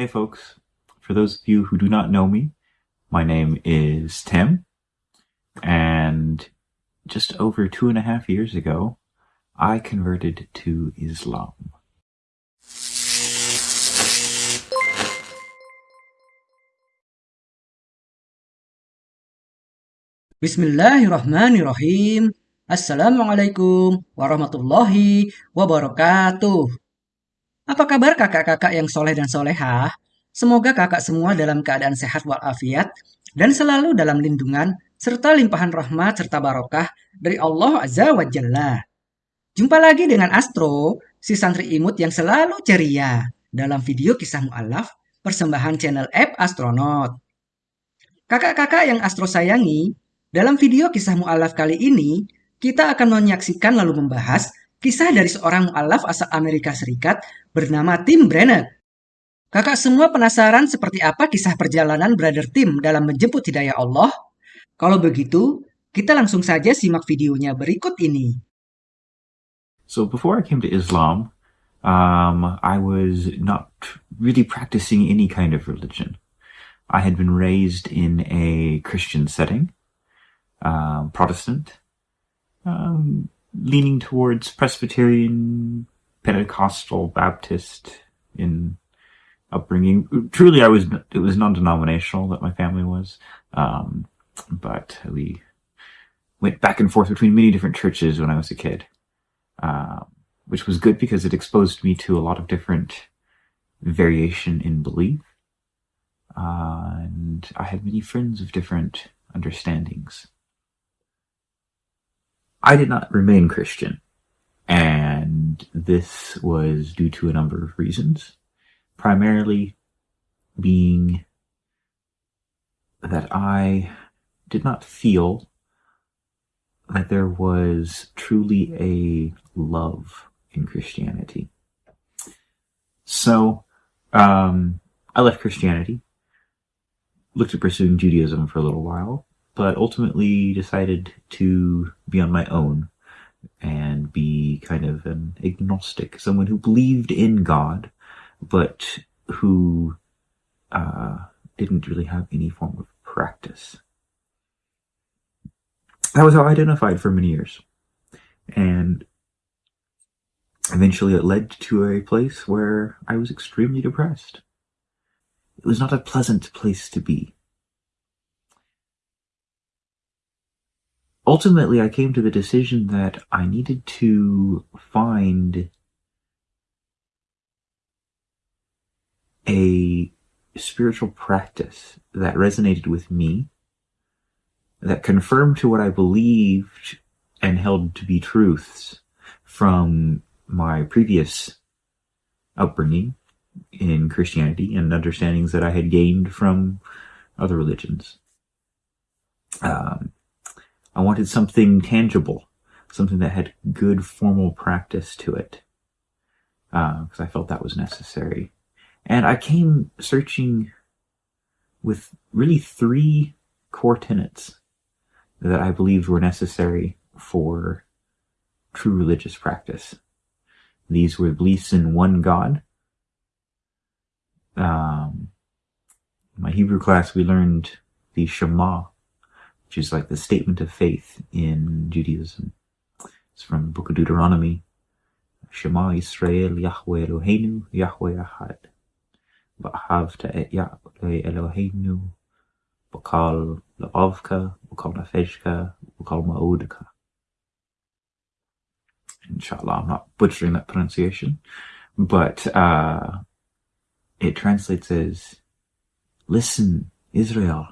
Hey folks, for those of you who do not know me, my name is Tim, and just over two and a half years ago, I converted to Islam. Bismillahirrahmanirrahim. Assalamualaikum warahmatullahi wabarakatuh. Apa kabar kakak-kakak yang soleh dan solehah? Semoga kakak semua dalam keadaan sehat walafiat dan selalu dalam lindungan serta limpahan rahmat serta barokah dari Allah Azza wa Jalla. Jumpa lagi dengan Astro, si santri imut yang selalu ceria dalam video kisah mu'alaf persembahan channel app Astronaut. Kakak-kakak yang Astro sayangi, dalam video kisah mu'alaf kali ini, kita akan menyaksikan lalu membahas kisah dari seorang mu'alaf asal Amerika Serikat bernama Tim Brenner. Kakak semua penasaran seperti apa kisah perjalanan Brother Tim dalam menjemput hidayah Allah? Kalau begitu, kita langsung saja simak videonya berikut ini. So before I came to Islam, um, I was not really practicing any kind of religion. I had been raised in a Christian setting. um, Protestant, um, leaning towards Presbyterian, Pentecostal, Baptist in upbringing. Truly, I was it was non-denominational that my family was, um, but we went back and forth between many different churches when I was a kid, uh, which was good because it exposed me to a lot of different variation in belief. Uh, and I had many friends of different understandings. I did not remain Christian, and this was due to a number of reasons. Primarily being that I did not feel that there was truly a love in Christianity. So, um, I left Christianity, looked at pursuing Judaism for a little while, but ultimately decided to be on my own and be kind of an agnostic, someone who believed in God, but who uh, didn't really have any form of practice. That was how I identified for many years. And eventually it led to a place where I was extremely depressed. It was not a pleasant place to be. Ultimately I came to the decision that I needed to find a spiritual practice that resonated with me, that confirmed to what I believed and held to be truths from my previous upbringing in Christianity and understandings that I had gained from other religions. Um, I wanted something tangible, something that had good formal practice to it, because uh, I felt that was necessary. And I came searching with really three core tenets that I believed were necessary for true religious practice. These were beliefs in one God. Um, my Hebrew class, we learned the Shema, which is like the statement of faith in Judaism. It's from the book of Deuteronomy. Shema Israel Yahweh Eloheinu Yahweh Ahad. Ba'ahavta et Yahweh Eloheinu Bakal La'avka Bakal Nafeshka Bakal Ma'odka. Inshallah, I'm not butchering that pronunciation, but uh, it translates as, Listen, Israel,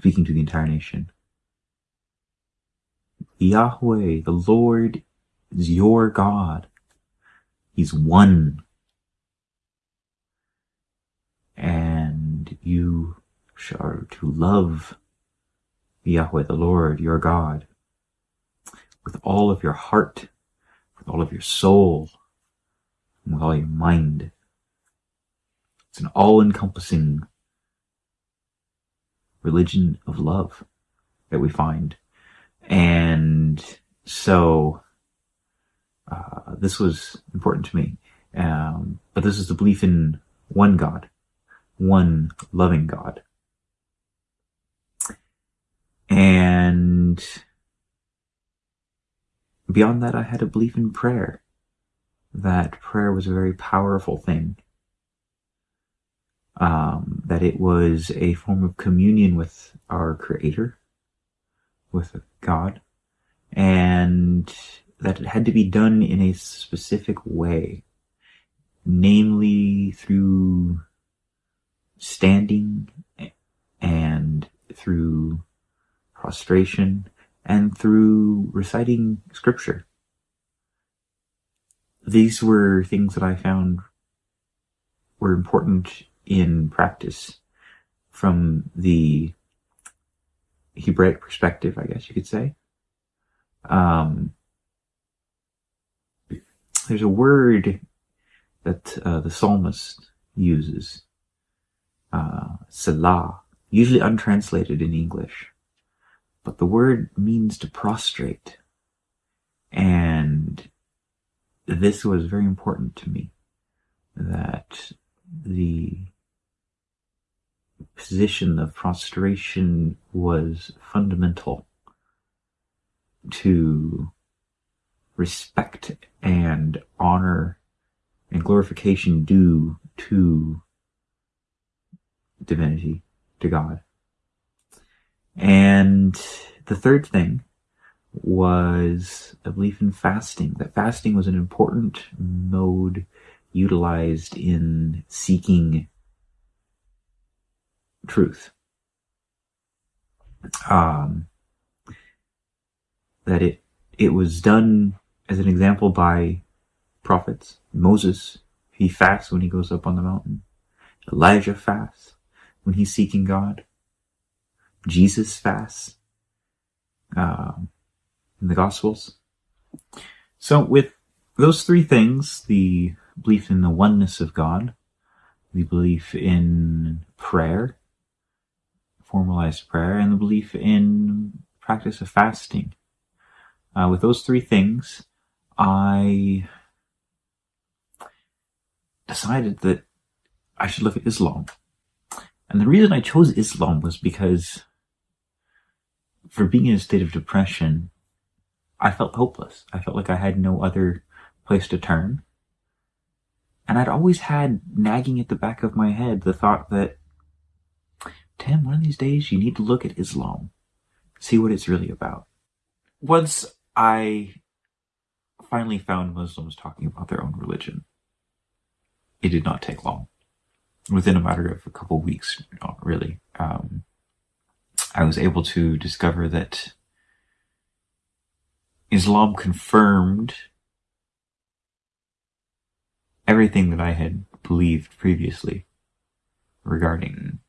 speaking to the entire nation. Yahweh, the Lord, is your God. He's one. And you are to love Yahweh, the Lord, your God, with all of your heart, with all of your soul, and with all your mind. It's an all-encompassing religion of love that we find. And so uh, this was important to me. Um, but this is the belief in one God, one loving God. And beyond that, I had a belief in prayer. That prayer was a very powerful thing. Um, that it was a form of communion with our Creator, with God, and that it had to be done in a specific way, namely through standing and through prostration and through reciting scripture. These were things that I found were important in practice from the Hebraic perspective, I guess you could say. Um, there's a word that uh, the psalmist uses, uh, Selah, usually untranslated in English, but the word means to prostrate. And this was very important to me, that the position of prostration was fundamental to respect and honor and glorification due to divinity, to God. And the third thing was a belief in fasting, that fasting was an important mode utilized in seeking truth. Um, that it it was done as an example by prophets. Moses, he fasts when he goes up on the mountain. Elijah fasts when he's seeking God. Jesus fasts um, in the Gospels. So, with those three things the belief in the oneness of God, the belief in prayer, formalized prayer, and the belief in practice of fasting. Uh, with those three things, I decided that I should look at Islam. And the reason I chose Islam was because for being in a state of depression, I felt hopeless. I felt like I had no other place to turn. And I'd always had nagging at the back of my head the thought that, Tim, one of these days you need to look at Islam, see what it's really about. Once I finally found Muslims talking about their own religion, it did not take long. Within a matter of a couple weeks, really, um, I was able to discover that Islam confirmed everything that I had believed previously regarding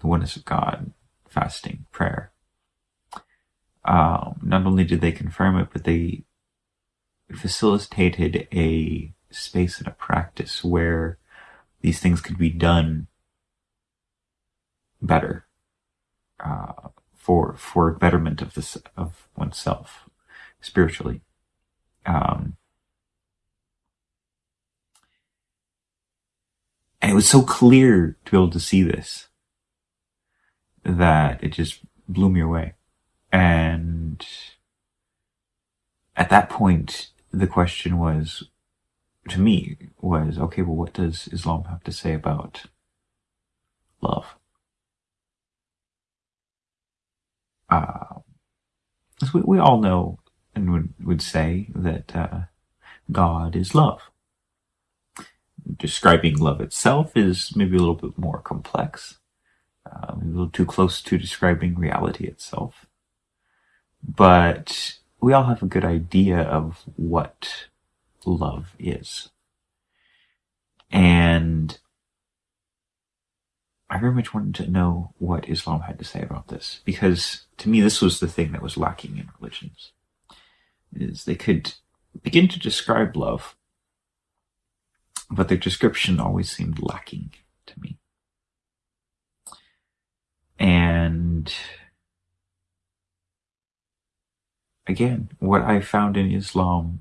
the oneness of God, fasting, prayer. Um, not only did they confirm it, but they facilitated a space and a practice where these things could be done better uh, for for betterment of this of oneself spiritually. Um, and it was so clear to be able to see this that it just blew me away. And at that point, the question was, to me, was okay, well, what does Islam have to say about love? uh, we, we all know and would, would say that uh, God is love. Describing love itself is maybe a little bit more complex, uh, a little too close to describing reality itself. But we all have a good idea of what love is. And I very much wanted to know what Islam had to say about this because to me this was the thing that was lacking in religions is they could begin to describe love but their description always seemed lacking to me and again what I found in Islam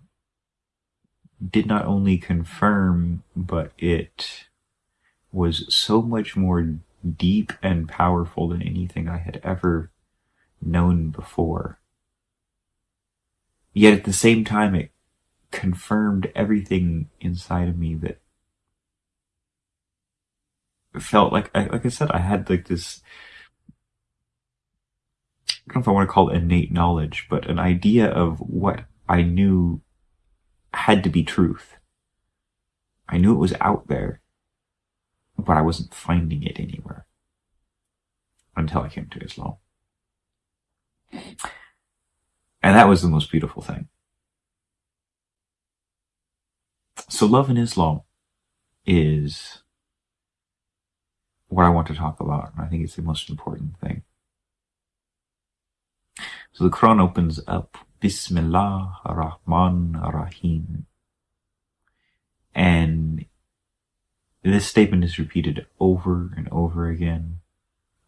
did not only confirm, but it was so much more deep and powerful than anything I had ever known before. Yet at the same time, it confirmed everything inside of me that felt like, like I said, I had like this, I don't know if I want to call it innate knowledge, but an idea of what I knew had to be truth. I knew it was out there, but I wasn't finding it anywhere until I came to Islam. And that was the most beautiful thing. So love in Islam is what I want to talk about. and I think it's the most important thing. So the Quran opens up Bismillah ar-Rahman ar-Rahim. And this statement is repeated over and over again,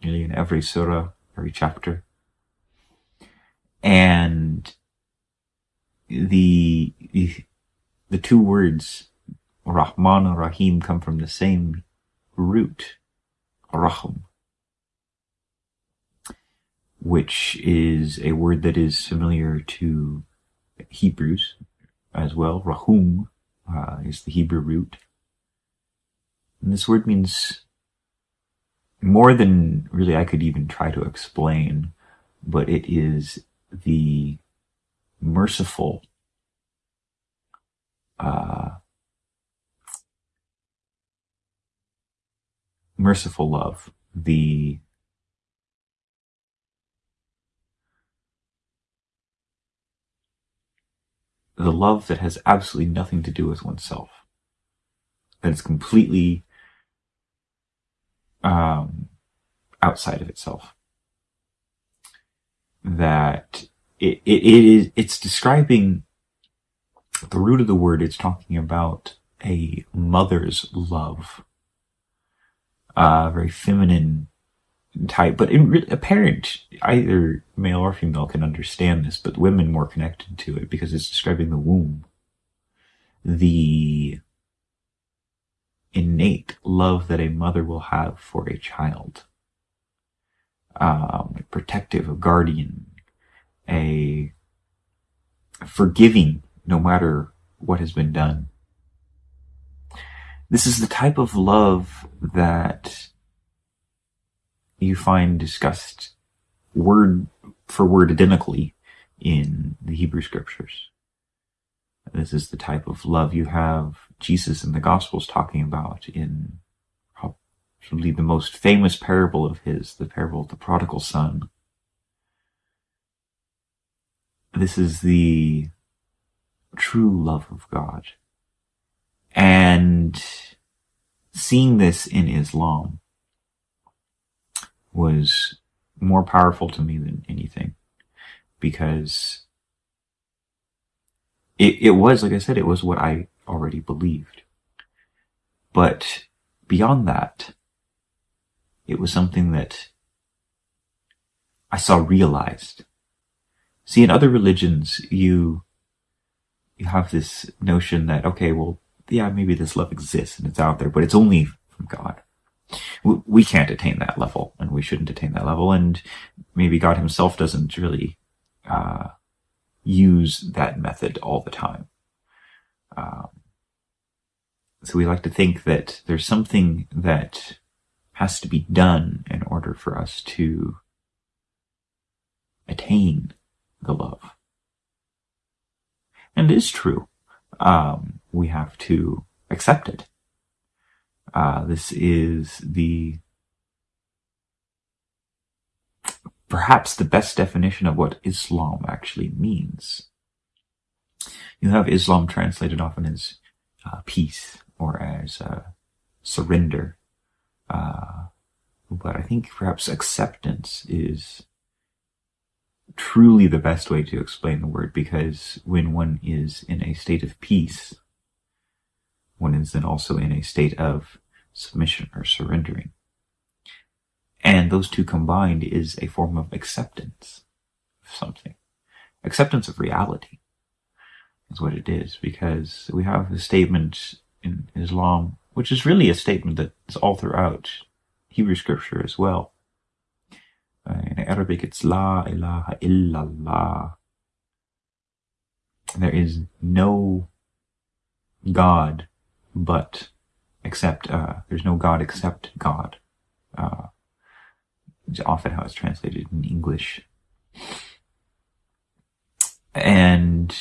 nearly in every surah, every chapter. And the, the, two words, Rahman and Rahim, come from the same root, Rahm which is a word that is familiar to Hebrews as well. Rahum uh, is the Hebrew root. And this word means more than really I could even try to explain, but it is the merciful uh, merciful love, the the love that has absolutely nothing to do with oneself. That is completely um, outside of itself. That it, it, it is, it's describing the root of the word, it's talking about a mother's love. Uh, very feminine type, but in, a parent, either male or female can understand this, but women more connected to it because it's describing the womb. The innate love that a mother will have for a child. Um, protective, a guardian, a forgiving no matter what has been done. This is the type of love that you find discussed word for word identically in the Hebrew scriptures. This is the type of love you have Jesus in the Gospels talking about in probably the most famous parable of his, the parable of the prodigal son. This is the true love of God. And seeing this in Islam was more powerful to me than anything because it, it was, like I said, it was what I already believed. But beyond that, it was something that I saw realized. See, in other religions, you, you have this notion that, okay, well, yeah, maybe this love exists and it's out there, but it's only from God we can't attain that level and we shouldn't attain that level. And maybe God himself doesn't really, uh, use that method all the time. Um, so we like to think that there's something that has to be done in order for us to attain the love. And it is true. Um, we have to accept it. Uh, this is the perhaps the best definition of what Islam actually means. You have Islam translated often as uh, peace or as uh, surrender. Uh, but I think perhaps acceptance is truly the best way to explain the word because when one is in a state of peace, one is then also in a state of submission or surrendering. And those two combined is a form of acceptance of something, acceptance of reality. is what it is, because we have a statement in Islam, which is really a statement that is all throughout Hebrew scripture as well. Uh, in Arabic, it's La ilaha illallah. There is no God but except, uh, there's no God except God. Uh, is often how it's translated in English. And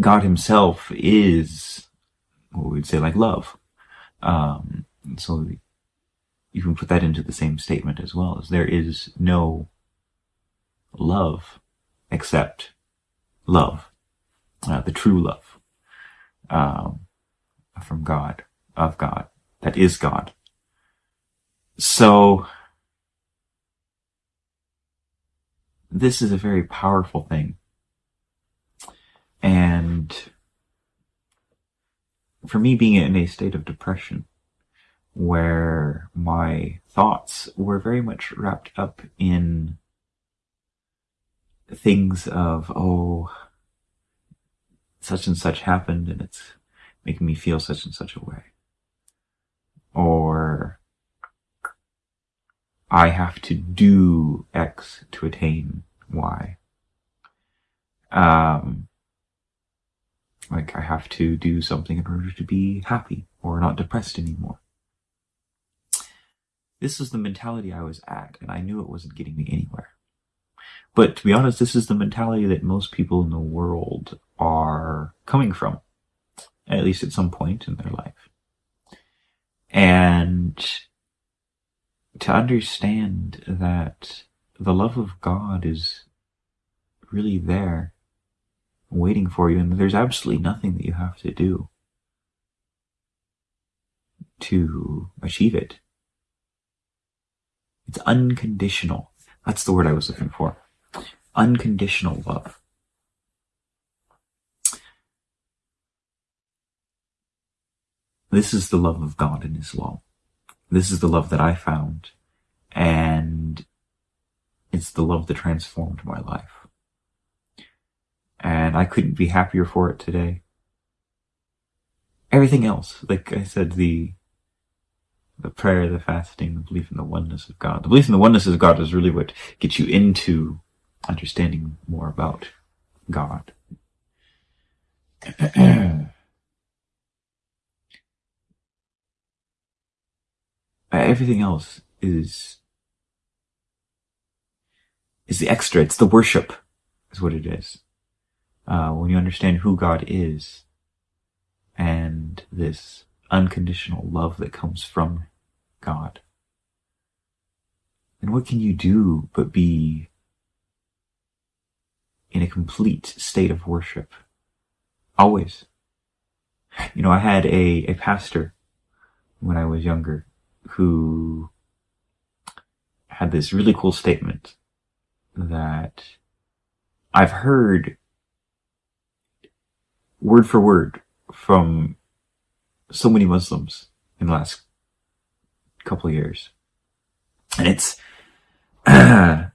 God himself is what we'd say like love. Um, so you can put that into the same statement as well as there is no love except love, uh, the true love um, from God, of God, that is God. So this is a very powerful thing. And for me being in a state of depression where my thoughts were very much wrapped up in things of, oh, such and such happened and it's making me feel such and such a way. Or I have to do X to attain Y. Um, like I have to do something in order to be happy or not depressed anymore. This is the mentality I was at, and I knew it wasn't getting me anywhere. But to be honest, this is the mentality that most people in the world are coming from, at least at some point in their life. And to understand that the love of God is really there, waiting for you, and there's absolutely nothing that you have to do to achieve it. It's unconditional. That's the word I was looking for. Unconditional love. This is the love of God in Islam. This is the love that I found. And it's the love that transformed my life. And I couldn't be happier for it today. Everything else, like I said, the the prayer, the fasting, the belief in the oneness of God. The belief in the oneness of God is really what gets you into understanding more about God. Everything else is is the extra. It's the worship, is what it is. Uh, when you understand who God is, and this unconditional love that comes from God. And what can you do but be in a complete state of worship? Always. You know, I had a, a pastor when I was younger who had this really cool statement that I've heard word for word from so many Muslims in the last couple of years. And it's, if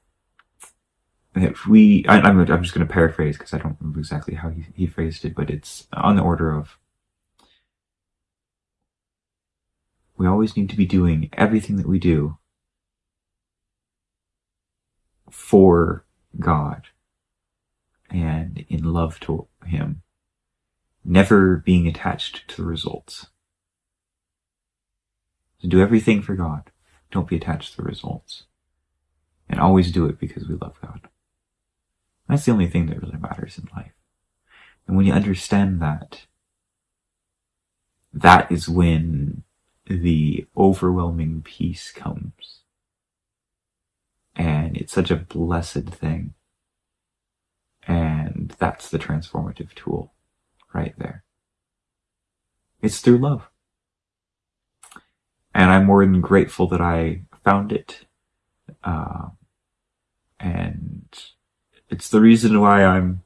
we, I, am I'm, I'm just going to paraphrase because I don't remember exactly how he, he phrased it, but it's on the order of, we always need to be doing everything that we do for God and in love to Him never being attached to the results. So do everything for God. Don't be attached to the results. And always do it because we love God. That's the only thing that really matters in life. And when you understand that, that is when the overwhelming peace comes. And it's such a blessed thing. And that's the transformative tool right there. It's through love. And I'm more than grateful that I found it. Uh, and it's the reason why I'm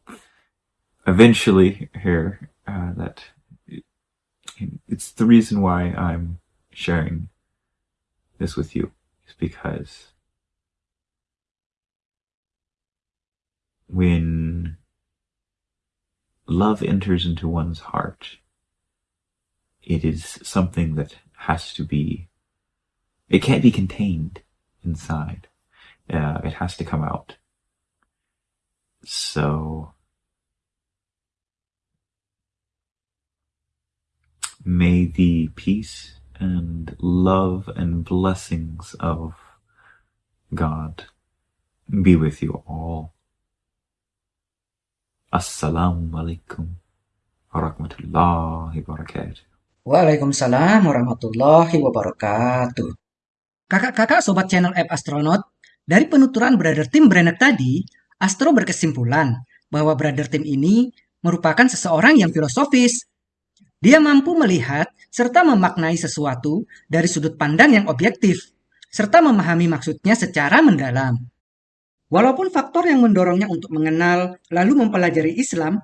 eventually here, uh, that it's the reason why I'm sharing this with you is because when love enters into one's heart, it is something that has to be, it can't be contained inside. Uh, it has to come out. So, may the peace and love and blessings of God be with you all. Assalamu alaikum warahmatullahi wabarakatuh. Waalaikumsalam warahmatullahi wabarakatuh. Kakak-kakak sobat channel App Astronaut, dari penuturan Brother Tim Brenner tadi, Astro berkesimpulan bahwa Brother Tim ini merupakan seseorang yang filosofis. Dia mampu melihat serta memaknai sesuatu dari sudut pandang yang objektif, serta memahami maksudnya secara mendalam. Walaupun faktor yang mendorongnya untuk mengenal lalu mempelajari Islam,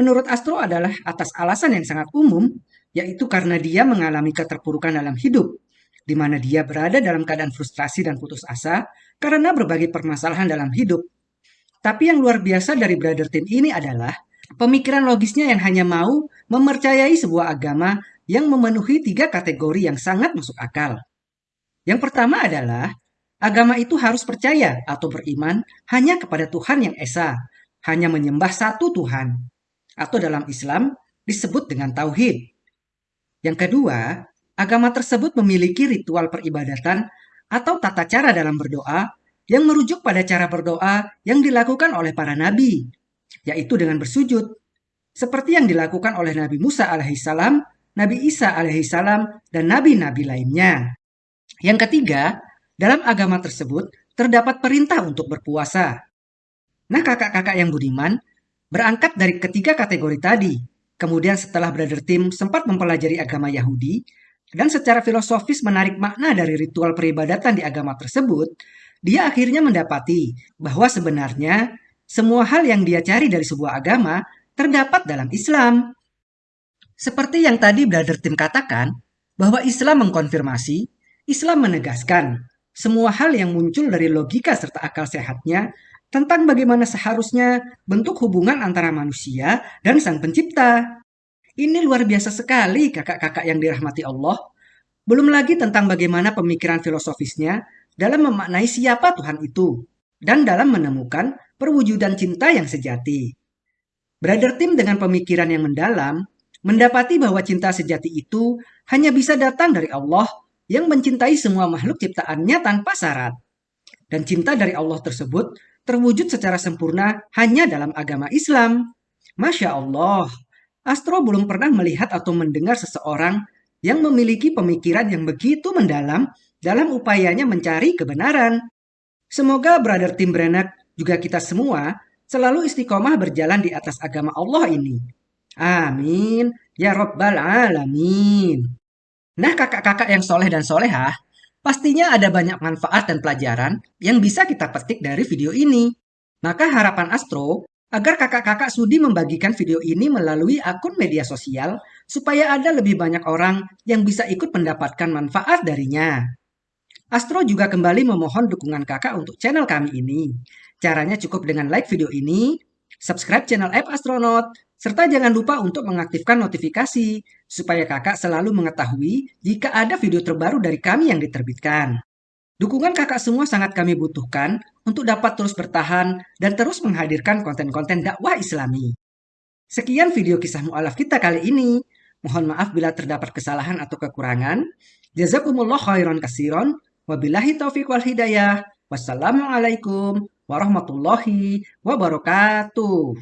menurut Astro adalah atas alasan yang sangat umum, yaitu karena dia mengalami keterpurukan dalam hidup, di mana dia berada dalam keadaan frustrasi dan putus asa karena berbagai permasalahan dalam hidup. Tapi yang luar biasa dari Brother Tim ini adalah pemikiran logisnya yang hanya mau mempercayai sebuah agama yang memenuhi tiga kategori yang sangat masuk akal. Yang pertama adalah agama itu harus percaya atau beriman hanya kepada Tuhan yang esa, hanya menyembah satu Tuhan, atau dalam Islam disebut dengan tauhid. Yang kedua, agama tersebut memiliki ritual peribadatan atau tata cara dalam berdoa yang merujuk pada cara berdoa yang dilakukan oleh para nabi, yaitu dengan bersujud, seperti yang dilakukan oleh Nabi Musa alaihissalam, Nabi Isa alaihissalam, dan nabi-nabi lainnya. Yang ketiga, dalam agama tersebut terdapat perintah untuk berpuasa. Nah, kakak-kakak yang budiman, berangkat dari ketiga kategori tadi, kemudian setelah Brother Tim sempat mempelajari agama Yahudi, dan secara filosofis menarik makna dari ritual peribadatan di agama tersebut, dia akhirnya mendapati bahwa sebenarnya semua hal yang dia cari dari sebuah agama terdapat dalam Islam. Seperti yang tadi Brother Tim katakan, bahwa Islam mengkonfirmasi, Islam menegaskan, semua hal yang muncul dari logika serta akal sehatnya tentang bagaimana seharusnya bentuk hubungan antara manusia dan sang pencipta. Ini luar biasa sekali kakak-kakak yang dirahmati Allah. Belum lagi tentang bagaimana pemikiran filosofisnya dalam memaknai siapa Tuhan itu dan dalam menemukan perwujudan cinta yang sejati. Brother Tim dengan pemikiran yang mendalam mendapati bahwa cinta sejati itu hanya bisa datang dari Allah yang mencintai semua makhluk ciptaannya tanpa syarat. Dan cinta dari Allah tersebut terwujud secara sempurna hanya dalam agama Islam. Masya Allah, Astro belum pernah melihat atau mendengar seseorang yang memiliki pemikiran yang begitu mendalam dalam upayanya mencari kebenaran. Semoga Brother Tim Brenak juga kita semua selalu istiqomah berjalan di atas agama Allah ini. Amin. Ya Rabbal Alamin. Nah kakak-kakak yang soleh dan solehah, pastinya ada banyak manfaat dan pelajaran yang bisa kita petik dari video ini. Maka harapan Astro agar kakak-kakak sudi membagikan video ini melalui akun media sosial supaya ada lebih banyak orang yang bisa ikut mendapatkan manfaat darinya. Astro juga kembali memohon dukungan kakak untuk channel kami ini. Caranya cukup dengan like video ini, subscribe channel App Astronaut, serta jangan lupa untuk mengaktifkan notifikasi supaya kakak selalu mengetahui jika ada video terbaru dari kami yang diterbitkan. Dukungan kakak semua sangat kami butuhkan untuk dapat terus bertahan dan terus menghadirkan konten-konten dakwah islami. Sekian video kisah mu'alaf kita kali ini. Mohon maaf bila terdapat kesalahan atau kekurangan. Jazakumullah khairan kasiron. Wabillahi taufiq wal hidayah. Wassalamualaikum warahmatullahi wabarakatuh.